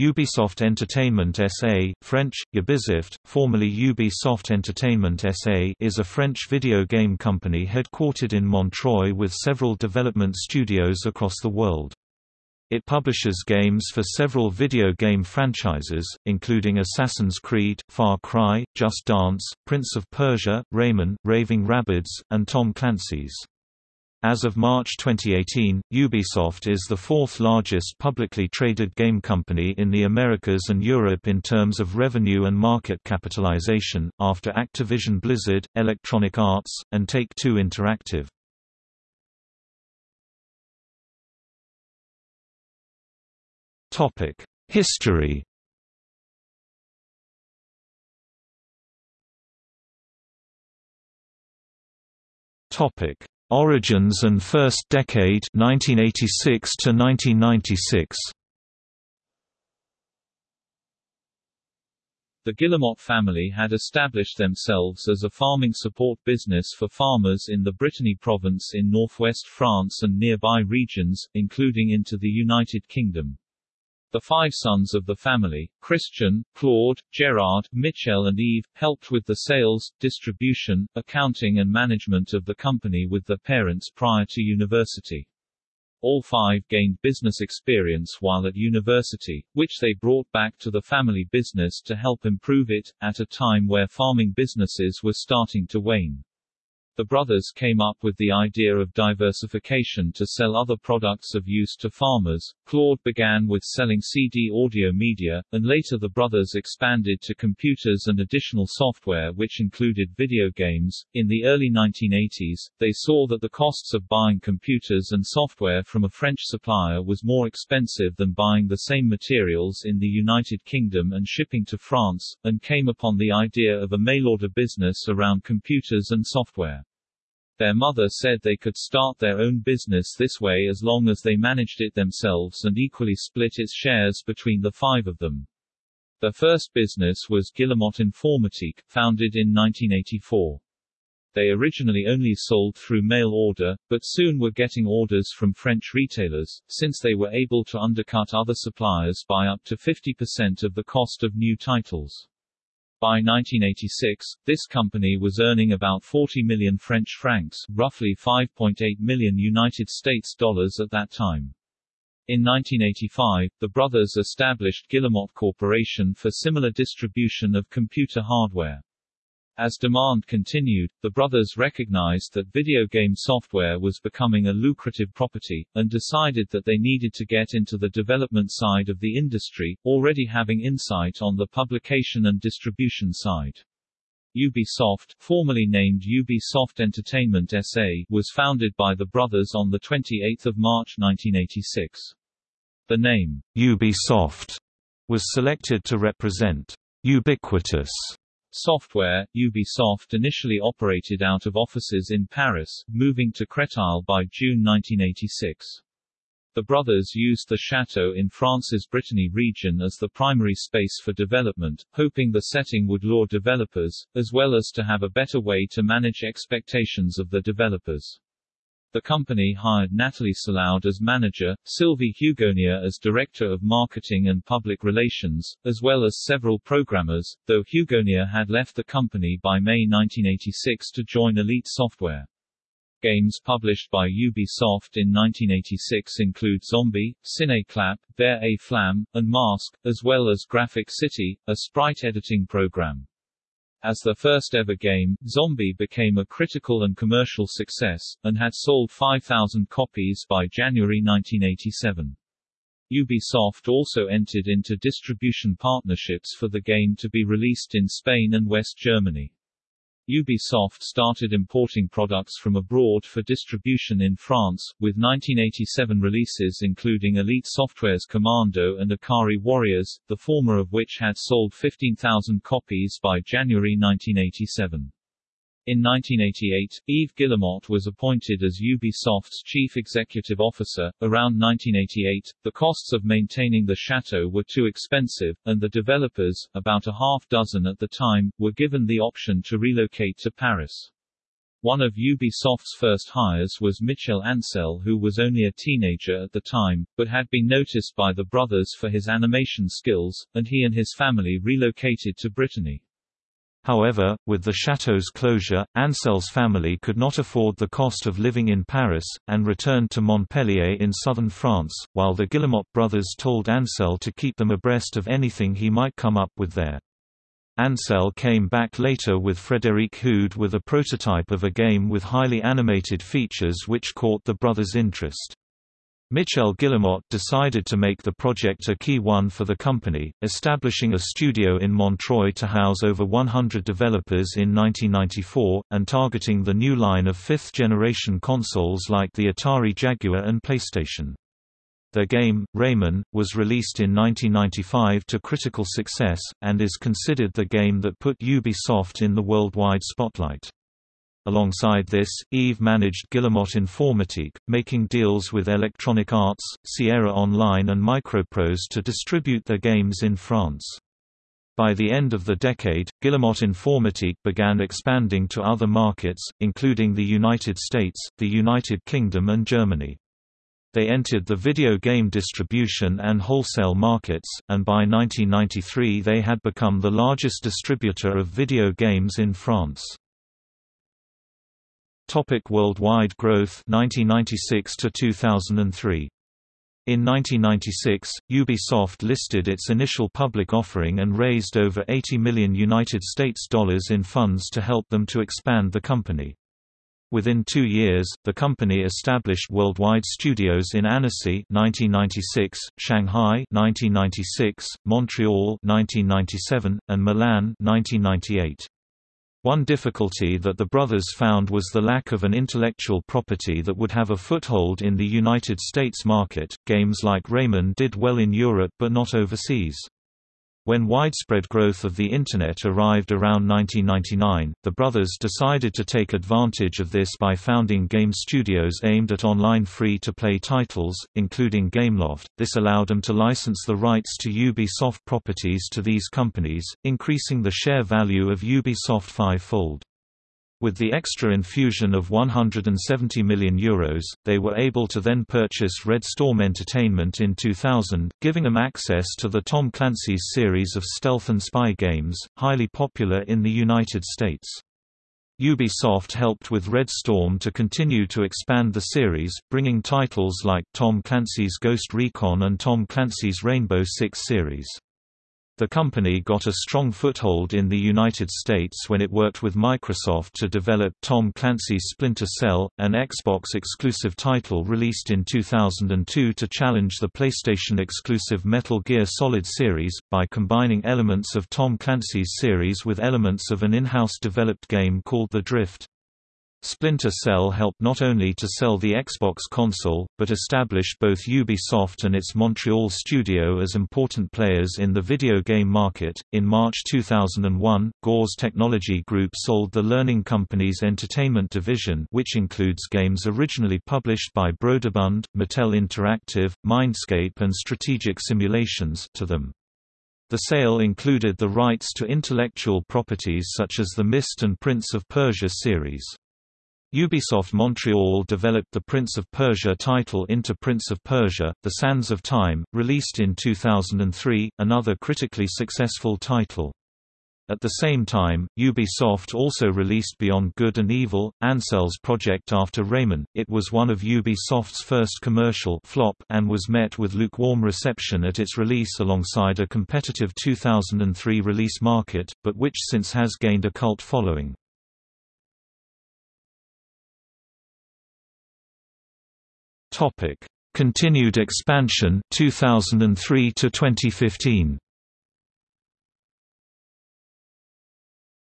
Ubisoft Entertainment SA, French, Ubisoft, formerly Ubisoft Entertainment SA is a French video game company headquartered in Montreuil with several development studios across the world. It publishes games for several video game franchises, including Assassin's Creed, Far Cry, Just Dance, Prince of Persia, Rayman, Raving Rabbids, and Tom Clancy's. As of March 2018, Ubisoft is the fourth largest publicly traded game company in the Americas and Europe in terms of revenue and market capitalization, after Activision Blizzard, Electronic Arts, and Take-Two Interactive. History Topic Origins and First Decade 1986 to 1996 The Guillemot family had established themselves as a farming support business for farmers in the Brittany province in northwest France and nearby regions, including into the United Kingdom. The five sons of the family, Christian, Claude, Gerard, Michel and Yves, helped with the sales, distribution, accounting and management of the company with their parents prior to university. All five gained business experience while at university, which they brought back to the family business to help improve it, at a time where farming businesses were starting to wane. The brothers came up with the idea of diversification to sell other products of use to farmers. Claude began with selling CD audio media, and later the brothers expanded to computers and additional software which included video games. In the early 1980s, they saw that the costs of buying computers and software from a French supplier was more expensive than buying the same materials in the United Kingdom and shipping to France, and came upon the idea of a mail-order business around computers and software. Their mother said they could start their own business this way as long as they managed it themselves and equally split its shares between the five of them. Their first business was Guillemot Informatique, founded in 1984. They originally only sold through mail order, but soon were getting orders from French retailers, since they were able to undercut other suppliers by up to 50% of the cost of new titles. By 1986, this company was earning about 40 million French francs, roughly 5.8 million United States dollars at that time. In 1985, the brothers established Guillemot Corporation for similar distribution of computer hardware. As demand continued, the brothers recognized that video game software was becoming a lucrative property, and decided that they needed to get into the development side of the industry, already having insight on the publication and distribution side. Ubisoft, formerly named Ubisoft Entertainment SA, was founded by the brothers on 28 March 1986. The name, Ubisoft, was selected to represent ubiquitous Software, Ubisoft initially operated out of offices in Paris, moving to Créteil by June 1986. The brothers used the chateau in France's Brittany region as the primary space for development, hoping the setting would lure developers, as well as to have a better way to manage expectations of the developers. The company hired Natalie Salaud as manager, Sylvie Hugonnier as director of marketing and public relations, as well as several programmers, though Hugonnier had left the company by May 1986 to join Elite Software. Games published by Ubisoft in 1986 include Zombi, Ciné Clap, There A Flam, and Mask, as well as Graphic City, a sprite editing program. As the first ever game, Zombi became a critical and commercial success, and had sold 5,000 copies by January 1987. Ubisoft also entered into distribution partnerships for the game to be released in Spain and West Germany. Ubisoft started importing products from abroad for distribution in France, with 1987 releases including Elite Software's Commando and Ikari Warriors, the former of which had sold 15,000 copies by January 1987. In 1988, Yves Guillemot was appointed as Ubisoft's chief executive officer. Around 1988, the costs of maintaining the chateau were too expensive, and the developers, about a half dozen at the time, were given the option to relocate to Paris. One of Ubisoft's first hires was Michel Ancel who was only a teenager at the time, but had been noticed by the brothers for his animation skills, and he and his family relocated to Brittany. However, with the chateau's closure, Ancel's family could not afford the cost of living in Paris, and returned to Montpellier in southern France, while the Guillemot brothers told Ancel to keep them abreast of anything he might come up with there. Ancel came back later with Frédéric Houde with a prototype of a game with highly animated features which caught the brothers' interest. Michel Guillemot decided to make the project a key one for the company, establishing a studio in Montreuil to house over 100 developers in 1994, and targeting the new line of fifth-generation consoles like the Atari Jaguar and PlayStation. Their game, Rayman, was released in 1995 to critical success, and is considered the game that put Ubisoft in the worldwide spotlight. Alongside this, Yves managed Guillemot Informatique, making deals with Electronic Arts, Sierra Online and Microprose to distribute their games in France. By the end of the decade, Guillemot Informatique began expanding to other markets, including the United States, the United Kingdom and Germany. They entered the video game distribution and wholesale markets, and by 1993 they had become the largest distributor of video games in France. Topic worldwide growth 1996 to 2003 in 1996, Ubisoft listed its initial public offering and raised over 80 million United States dollars in funds to help them to expand the company. Within two years, the company established worldwide studios in Annecy 1996, Shanghai 1996, Montreal 1997, and Milan 1998. One difficulty that the brothers found was the lack of an intellectual property that would have a foothold in the United States market. Games like Rayman did well in Europe but not overseas. When widespread growth of the Internet arrived around 1999, the brothers decided to take advantage of this by founding game studios aimed at online free-to-play titles, including Gameloft. This allowed them to license the rights to Ubisoft properties to these companies, increasing the share value of Ubisoft five-fold. With the extra infusion of €170 million, Euros, they were able to then purchase Red Storm Entertainment in 2000, giving them access to the Tom Clancy's series of stealth and spy games, highly popular in the United States. Ubisoft helped with Red Storm to continue to expand the series, bringing titles like Tom Clancy's Ghost Recon and Tom Clancy's Rainbow Six series. The company got a strong foothold in the United States when it worked with Microsoft to develop Tom Clancy's Splinter Cell, an Xbox-exclusive title released in 2002 to challenge the PlayStation-exclusive Metal Gear Solid series, by combining elements of Tom Clancy's series with elements of an in-house developed game called The Drift. Splinter Cell helped not only to sell the Xbox console, but established both Ubisoft and its Montreal studio as important players in the video game market. In March 2001, Gores Technology Group sold the Learning Company's entertainment division, which includes games originally published by Broderbund, Mattel Interactive, Mindscape, and Strategic Simulations, to them. The sale included the rights to intellectual properties such as the Myst and Prince of Persia series. Ubisoft Montreal developed the Prince of Persia title into Prince of Persia, The Sands of Time, released in 2003, another critically successful title. At the same time, Ubisoft also released Beyond Good and Evil, Ancel's project after Rayman. It was one of Ubisoft's first commercial flop and was met with lukewarm reception at its release alongside a competitive 2003 release market, but which since has gained a cult following. Topic: Continued expansion 2003 to 2015.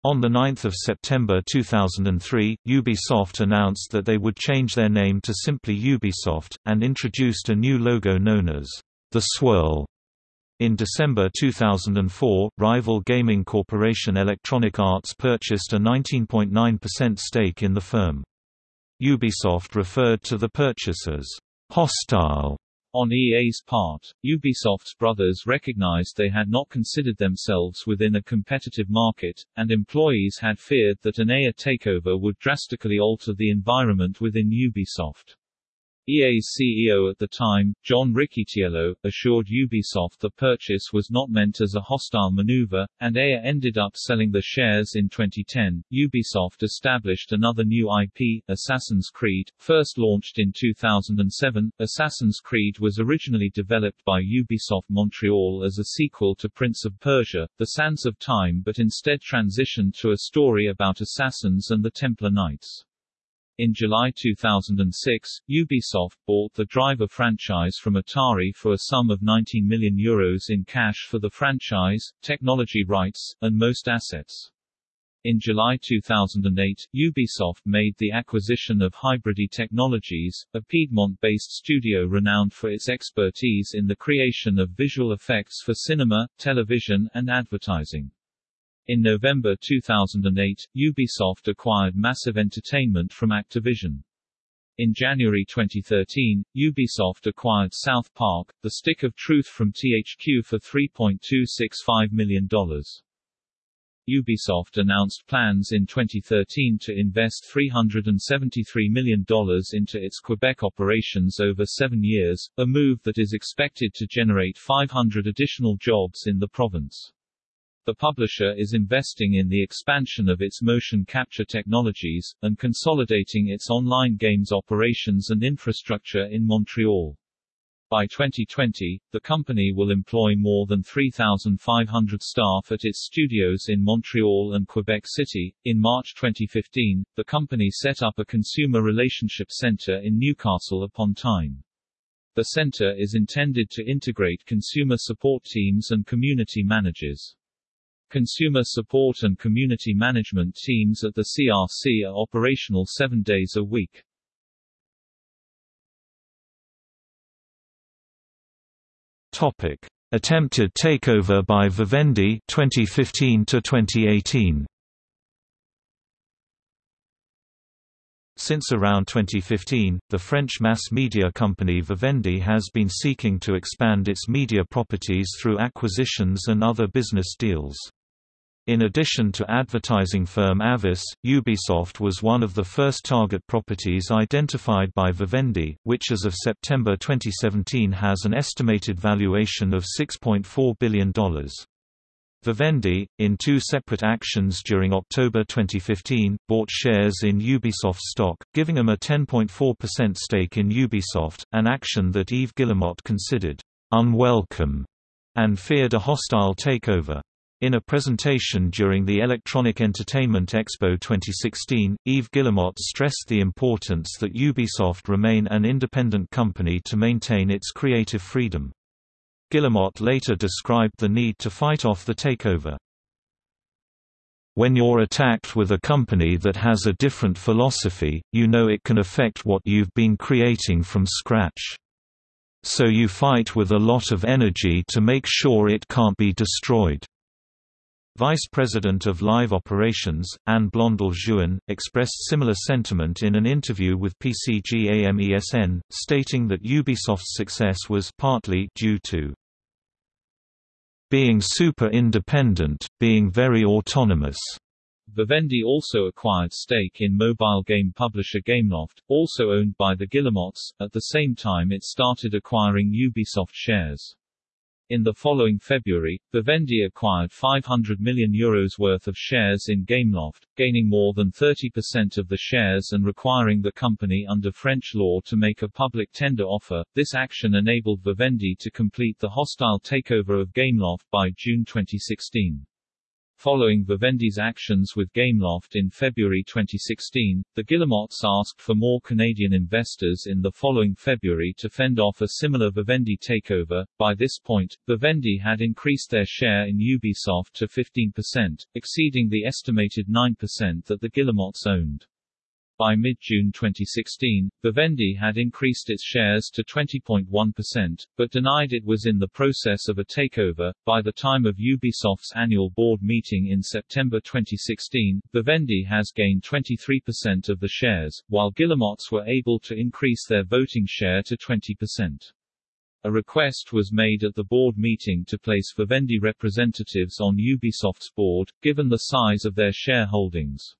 On 9 September 2003, Ubisoft announced that they would change their name to simply Ubisoft, and introduced a new logo known as the Swirl. In December 2004, rival gaming corporation Electronic Arts purchased a 19.9% stake in the firm. Ubisoft referred to the purchase as hostile On EA's part, Ubisoft's brothers recognized they had not considered themselves within a competitive market, and employees had feared that an EA takeover would drastically alter the environment within Ubisoft. EA's CEO at the time, John Riccitiello, assured Ubisoft the purchase was not meant as a hostile maneuver, and EA ended up selling the shares in 2010. Ubisoft established another new IP, Assassin's Creed, first launched in 2007. Assassin's Creed was originally developed by Ubisoft Montreal as a sequel to Prince of Persia, The Sands of Time but instead transitioned to a story about assassins and the Templar Knights. In July 2006, Ubisoft bought the Driver franchise from Atari for a sum of 19 million euros in cash for the franchise, technology rights, and most assets. In July 2008, Ubisoft made the acquisition of Hybride Technologies, a Piedmont-based studio renowned for its expertise in the creation of visual effects for cinema, television, and advertising. In November 2008, Ubisoft acquired Massive Entertainment from Activision. In January 2013, Ubisoft acquired South Park, The Stick of Truth from THQ for $3.265 million. Ubisoft announced plans in 2013 to invest $373 million into its Quebec operations over seven years, a move that is expected to generate 500 additional jobs in the province. The publisher is investing in the expansion of its motion capture technologies, and consolidating its online games operations and infrastructure in Montreal. By 2020, the company will employ more than 3,500 staff at its studios in Montreal and Quebec City. In March 2015, the company set up a consumer relationship center in Newcastle upon Tyne. The center is intended to integrate consumer support teams and community managers. Consumer support and community management teams at the CRC are operational seven days a week. Topic. Attempted takeover by Vivendi 2015 to 2018. Since around 2015, the French mass media company Vivendi has been seeking to expand its media properties through acquisitions and other business deals. In addition to advertising firm Havas, Ubisoft was one of the first target properties identified by Vivendi, which as of September 2017 has an estimated valuation of $6.4 billion. Vivendi, in two separate actions during October 2015, bought shares in Ubisoft stock, giving them a 10.4% stake in Ubisoft, an action that Yves Guillemot considered unwelcome and feared a hostile takeover. In a presentation during the Electronic Entertainment Expo 2016, Yves Guillemot stressed the importance that Ubisoft remain an independent company to maintain its creative freedom. Guillemot later described the need to fight off the takeover. When you're attacked with a company that has a different philosophy, you know it can affect what you've been creating from scratch. So you fight with a lot of energy to make sure it can't be destroyed. Vice President of Live Operations, Anne Blondel-Jouin, expressed similar sentiment in an interview with PCGAMESN, stating that Ubisoft's success was partly due to being super independent, being very autonomous. Vivendi also acquired stake in mobile game publisher Gameloft, also owned by the Guillemots, at the same time it started acquiring Ubisoft shares. In the following February, Vivendi acquired €500 million Euros worth of shares in Gameloft, gaining more than 30% of the shares and requiring the company under French law to make a public tender offer. This action enabled Vivendi to complete the hostile takeover of Gameloft by June 2016. Following Vivendi's actions with Gameloft in February 2016, the Guillemots asked for more Canadian investors in the following February to fend off a similar Vivendi takeover. By this point, Vivendi had increased their share in Ubisoft to 15%, exceeding the estimated 9% that the Guillemots owned. By mid-June 2016, Vivendi had increased its shares to 20.1%, but denied it was in the process of a takeover. By the time of Ubisoft's annual board meeting in September 2016, Vivendi has gained 23% of the shares, while Guillemots were able to increase their voting share to 20%. A request was made at the board meeting to place Vivendi representatives on Ubisoft's board, given the size of their shareholdings.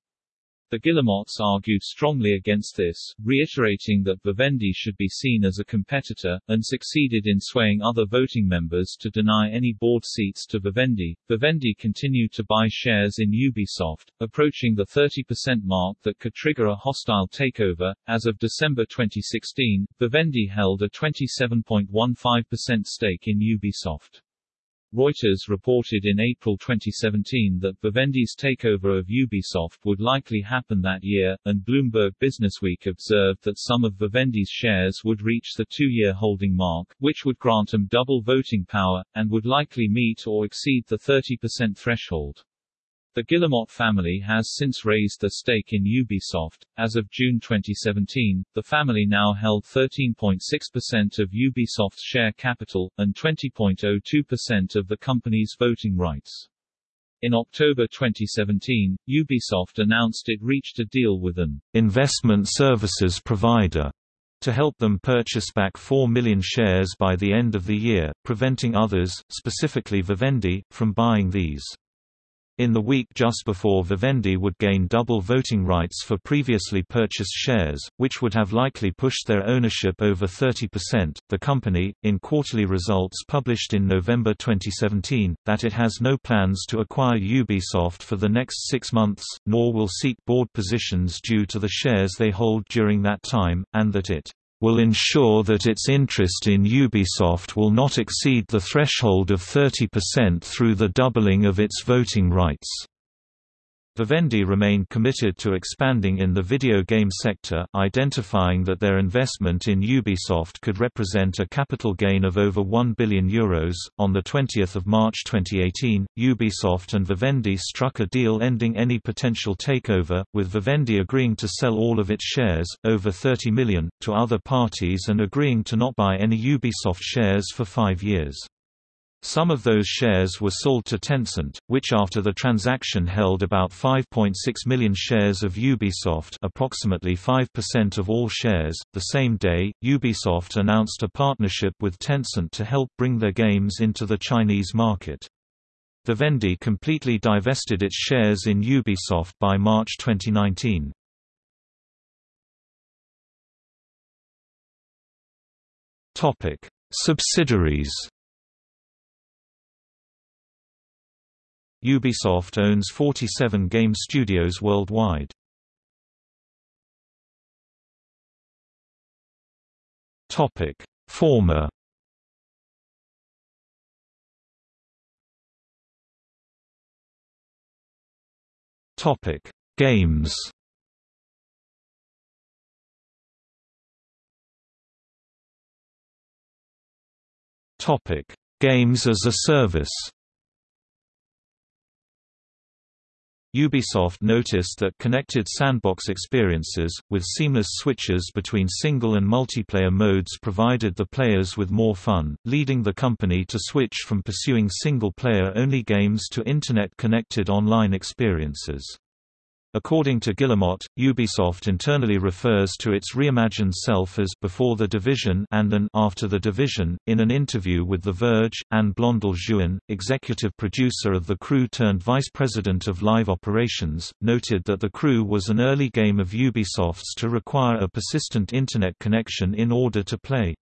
The Guillemots argued strongly against this, reiterating that Vivendi should be seen as a competitor, and succeeded in swaying other voting members to deny any board seats to Vivendi. Vivendi continued to buy shares in Ubisoft, approaching the 30% mark that could trigger a hostile takeover. As of December 2016, Vivendi held a 27.15% stake in Ubisoft. Reuters reported in April 2017 that Vivendi's takeover of Ubisoft would likely happen that year, and Bloomberg Businessweek observed that some of Vivendi's shares would reach the two-year holding mark, which would grant them double voting power, and would likely meet or exceed the 30% threshold. The Guillemot family has since raised their stake in Ubisoft. As of June 2017, the family now held 13.6% of Ubisoft's share capital, and 20.02% of the company's voting rights. In October 2017, Ubisoft announced it reached a deal with an investment services provider to help them purchase back 4 million shares by the end of the year, preventing others, specifically Vivendi, from buying these. In the week just before Vivendi would gain double voting rights for previously purchased shares, which would have likely pushed their ownership over 30%, the company, in quarterly results published in November 2017, that it has no plans to acquire Ubisoft for the next six months, nor will seek board positions due to the shares they hold during that time, and that it will ensure that its interest in Ubisoft will not exceed the threshold of 30% through the doubling of its voting rights. Vivendi remained committed to expanding in the video game sector, identifying that their investment in Ubisoft could represent a capital gain of over €1 billion. Euros. On 20 March 2018, Ubisoft and Vivendi struck a deal ending any potential takeover, with Vivendi agreeing to sell all of its shares, over 30 million, to other parties and agreeing to not buy any Ubisoft shares for five years. Some of those shares were sold to Tencent, which after the transaction held about 5.6 million shares of Ubisoft approximately 5% of all shares. The same day, Ubisoft announced a partnership with Tencent to help bring their games into the Chinese market. Vivendi completely divested its shares in Ubisoft by March 2019. Topic: Subsidiaries Ubisoft owns 47 game studios worldwide. Topic: Former Topic: Games. Topic: Games as a Service. Ubisoft noticed that connected sandbox experiences, with seamless switches between single and multiplayer modes provided the players with more fun, leading the company to switch from pursuing single-player-only games to Internet-connected online experiences. According to Guillemot, Ubisoft internally refers to its reimagined self as before the division and an after the division. In an interview with The Verge, Anne Blondel-Jouin, executive producer of The Crew turned vice president of live operations, noted that The Crew was an early game of Ubisoft's to require a persistent internet connection in order to play.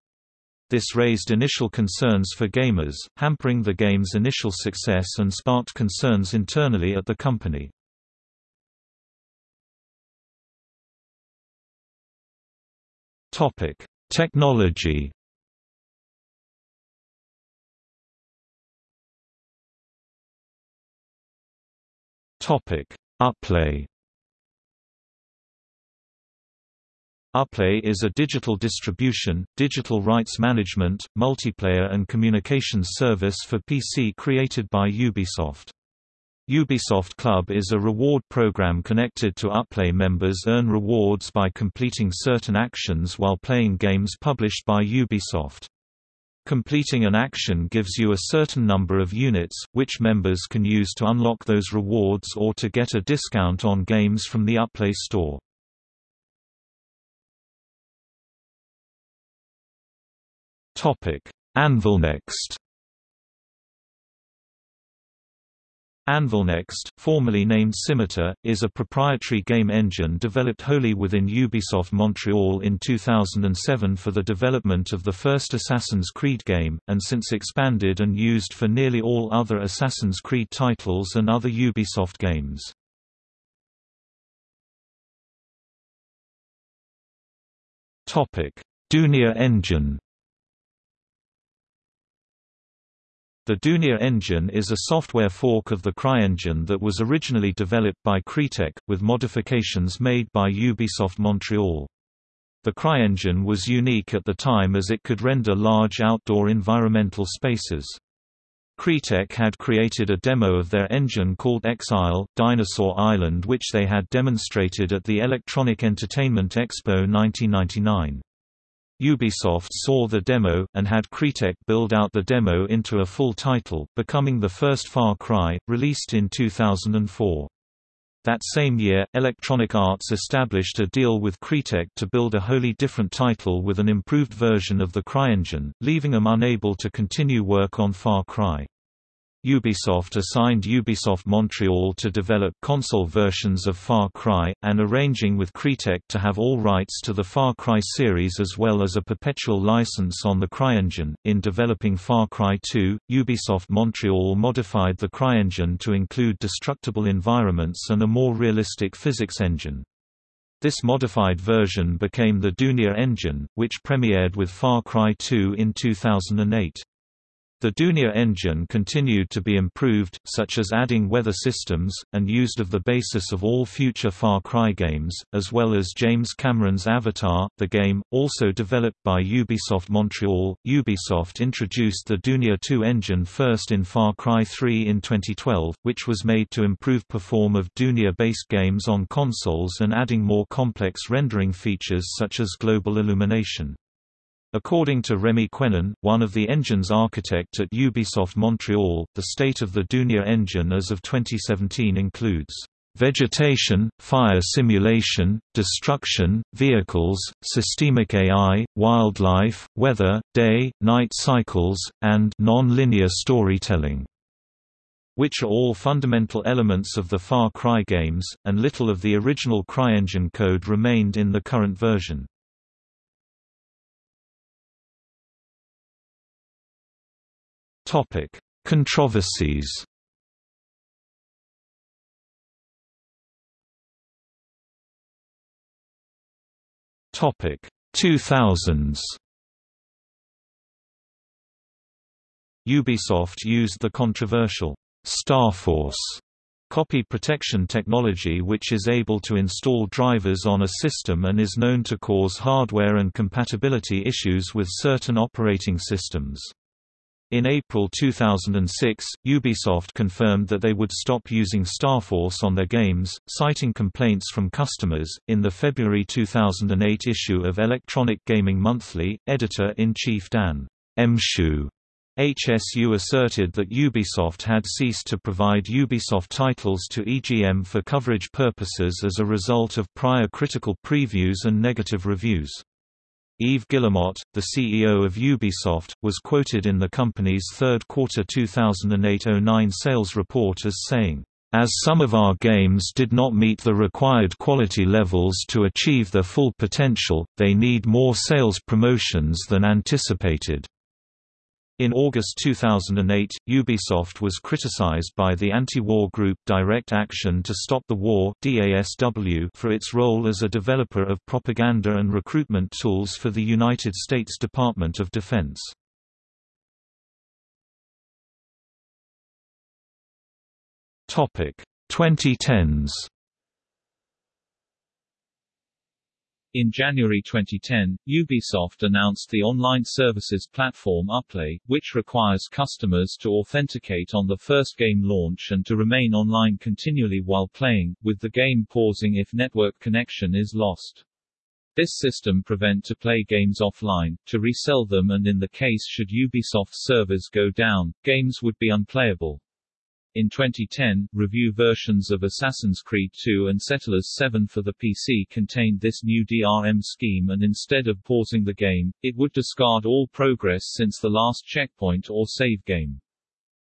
This raised initial concerns for gamers, hampering the game's initial success and sparked concerns internally at the company. Topic: Technology. Topic: Uplay. Uplay is a digital distribution, digital rights management, multiplayer and communications service for PC created by Ubisoft. Ubisoft Club is a reward program connected to Uplay members earn rewards by completing certain actions while playing games published by Ubisoft. Completing an action gives you a certain number of units, which members can use to unlock those rewards or to get a discount on games from the Uplay store. AnvilNext AnvilNext, formerly named Scimitar, is a proprietary game engine developed wholly within Ubisoft Montreal in 2007 for the development of the first Assassin's Creed game, and since expanded and used for nearly all other Assassin's Creed titles and other Ubisoft games. Dunia engine The Dunia engine is a software fork of the CryEngine that was originally developed by Crytek, with modifications made by Ubisoft Montreal. The CryEngine was unique at the time as it could render large outdoor environmental spaces. Crytek had created a demo of their engine called Exile, Dinosaur Island which they had demonstrated at the Electronic Entertainment Expo 1999. Ubisoft saw the demo, and had Crytek build out the demo into a full title, becoming the first Far Cry, released in 2004. That same year, Electronic Arts established a deal with Crytek to build a wholly different title with an improved version of the CryEngine, leaving them unable to continue work on Far Cry. Ubisoft assigned Ubisoft Montreal to develop console versions of Far Cry, and arranging with Crytek to have all rights to the Far Cry series as well as a perpetual license on the CryEngine. In developing Far Cry 2, Ubisoft Montreal modified the CryEngine to include destructible environments and a more realistic physics engine. This modified version became the Dunia engine, which premiered with Far Cry 2 in 2008. The Dunia engine continued to be improved, such as adding weather systems, and used of the basis of all future Far Cry games, as well as James Cameron's Avatar. The game, also developed by Ubisoft Montreal, Ubisoft introduced the Dunia 2 engine first in Far Cry 3 in 2012, which was made to improve perform of Dunia-based games on consoles and adding more complex rendering features such as global illumination. According to Remi Quenin, one of the engine's architect at Ubisoft Montreal, the state of the Dunia engine as of 2017 includes vegetation, fire simulation, destruction, vehicles, systemic AI, wildlife, weather, day, night cycles, and non-linear storytelling which are all fundamental elements of the Far Cry games, and little of the original CryEngine code remained in the current version. Topic: Controversies. Topic: 2000s. Ubisoft used the controversial Starforce copy protection technology which is able to install drivers on a system and is known to cause hardware and compatibility issues with certain operating systems. In April 2006, Ubisoft confirmed that they would stop using Starforce on their games, citing complaints from customers. In the February 2008 issue of Electronic Gaming Monthly, editor in chief Dan Mshu HSU asserted that Ubisoft had ceased to provide Ubisoft titles to EGM for coverage purposes as a result of prior critical previews and negative reviews. Yves Guillemot, the CEO of Ubisoft, was quoted in the company's third quarter 2008-09 sales report as saying, as some of our games did not meet the required quality levels to achieve their full potential, they need more sales promotions than anticipated. In August 2008, Ubisoft was criticized by the anti-war group Direct Action to Stop the War (DASW) for its role as a developer of propaganda and recruitment tools for the United States Department of Defense. Topic 2010s In January 2010, Ubisoft announced the online services platform Uplay, which requires customers to authenticate on the first game launch and to remain online continually while playing, with the game pausing if network connection is lost. This system prevent to play games offline, to resell them and in the case should Ubisoft servers go down, games would be unplayable. In 2010, review versions of Assassin's Creed 2 and Settlers 7 for the PC contained this new DRM scheme and instead of pausing the game, it would discard all progress since the last checkpoint or save game.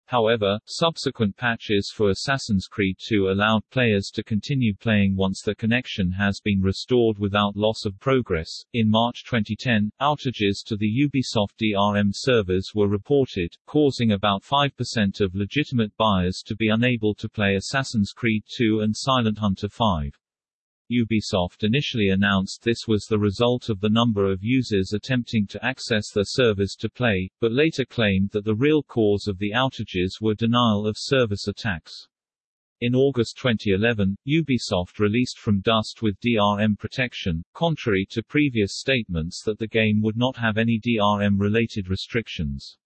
However, subsequent patches for Assassin's Creed 2 allowed players to continue playing once the connection has been restored without loss of progress. In March 2010, outages to the Ubisoft DRM servers were reported, causing about 5% of legitimate buyers to be unable to play Assassin's Creed 2 and Silent Hunter 5. Ubisoft initially announced this was the result of the number of users attempting to access their servers to play, but later claimed that the real cause of the outages were denial of service attacks. In August 2011, Ubisoft released From Dust with DRM protection, contrary to previous statements that the game would not have any DRM-related restrictions.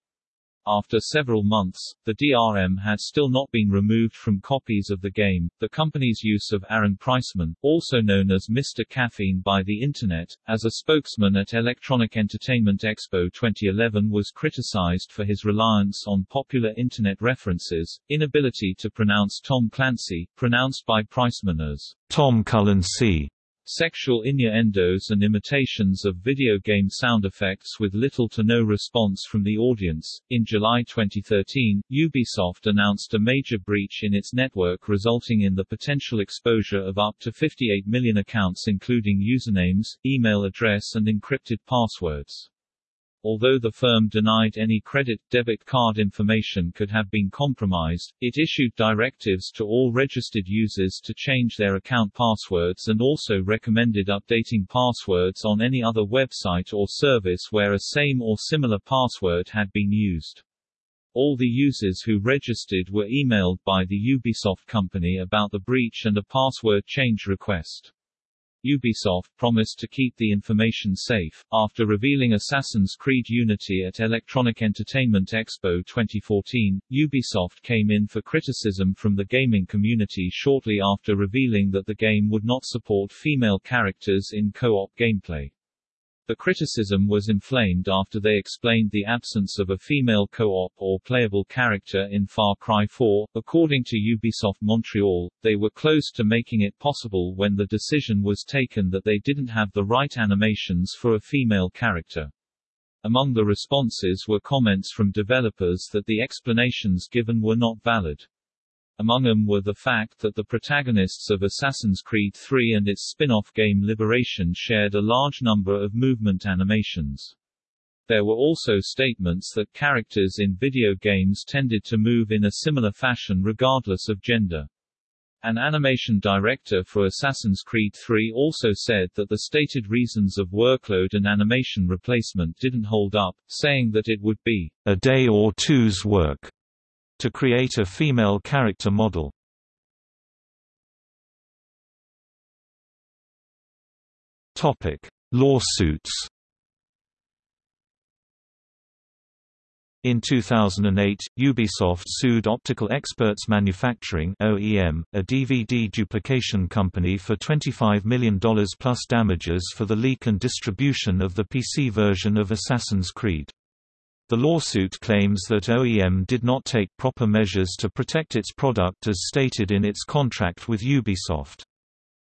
After several months, the DRM had still not been removed from copies of the game. The company's use of Aaron Priceman, also known as Mr. Caffeine by the Internet, as a spokesman at Electronic Entertainment Expo 2011 was criticized for his reliance on popular Internet references, inability to pronounce Tom Clancy, pronounced by Priceman as Tom Cullen C sexual innuendos and imitations of video game sound effects with little to no response from the audience. In July 2013, Ubisoft announced a major breach in its network resulting in the potential exposure of up to 58 million accounts including usernames, email address and encrypted passwords. Although the firm denied any credit-debit card information could have been compromised, it issued directives to all registered users to change their account passwords and also recommended updating passwords on any other website or service where a same or similar password had been used. All the users who registered were emailed by the Ubisoft company about the breach and a password change request. Ubisoft promised to keep the information safe. After revealing Assassin's Creed Unity at Electronic Entertainment Expo 2014, Ubisoft came in for criticism from the gaming community shortly after revealing that the game would not support female characters in co-op gameplay. The criticism was inflamed after they explained the absence of a female co-op or playable character in Far Cry 4. According to Ubisoft Montreal, they were close to making it possible when the decision was taken that they didn't have the right animations for a female character. Among the responses were comments from developers that the explanations given were not valid. Among them were the fact that the protagonists of Assassin's Creed 3 and its spin-off game Liberation shared a large number of movement animations. There were also statements that characters in video games tended to move in a similar fashion regardless of gender. An animation director for Assassin's Creed 3 also said that the stated reasons of workload and animation replacement didn't hold up, saying that it would be a day or two's work to create a female character model. Topic: Lawsuits. In 2008, Ubisoft sued Optical Experts Manufacturing (OEM), a DVD duplication company for $25 million plus damages for the leak and distribution of the PC version of Assassin's Creed. The lawsuit claims that OEM did not take proper measures to protect its product as stated in its contract with Ubisoft.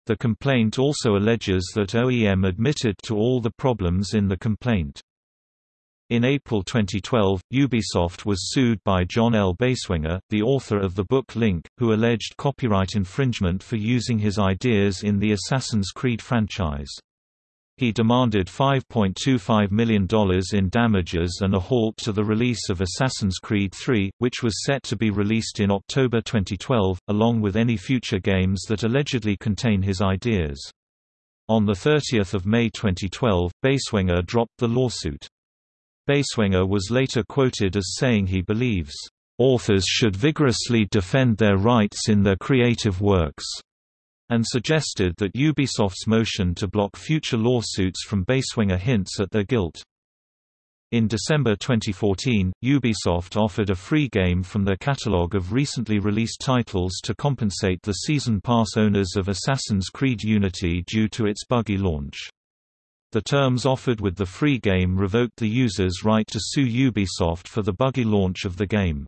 The complaint also alleges that OEM admitted to all the problems in the complaint. In April 2012, Ubisoft was sued by John L. Beiswenger, the author of the book Link, who alleged copyright infringement for using his ideas in the Assassin's Creed franchise. He demanded $5.25 million in damages and a halt to the release of Assassin's Creed III, which was set to be released in October 2012, along with any future games that allegedly contain his ideas. On 30 May 2012, Beiswenger dropped the lawsuit. Beiswenger was later quoted as saying he believes, "...authors should vigorously defend their rights in their creative works." And suggested that Ubisoft's motion to block future lawsuits from Beiswenger hints at their guilt. In December 2014, Ubisoft offered a free game from their catalog of recently released titles to compensate the Season Pass owners of Assassin's Creed Unity due to its buggy launch. The terms offered with the free game revoked the user's right to sue Ubisoft for the buggy launch of the game.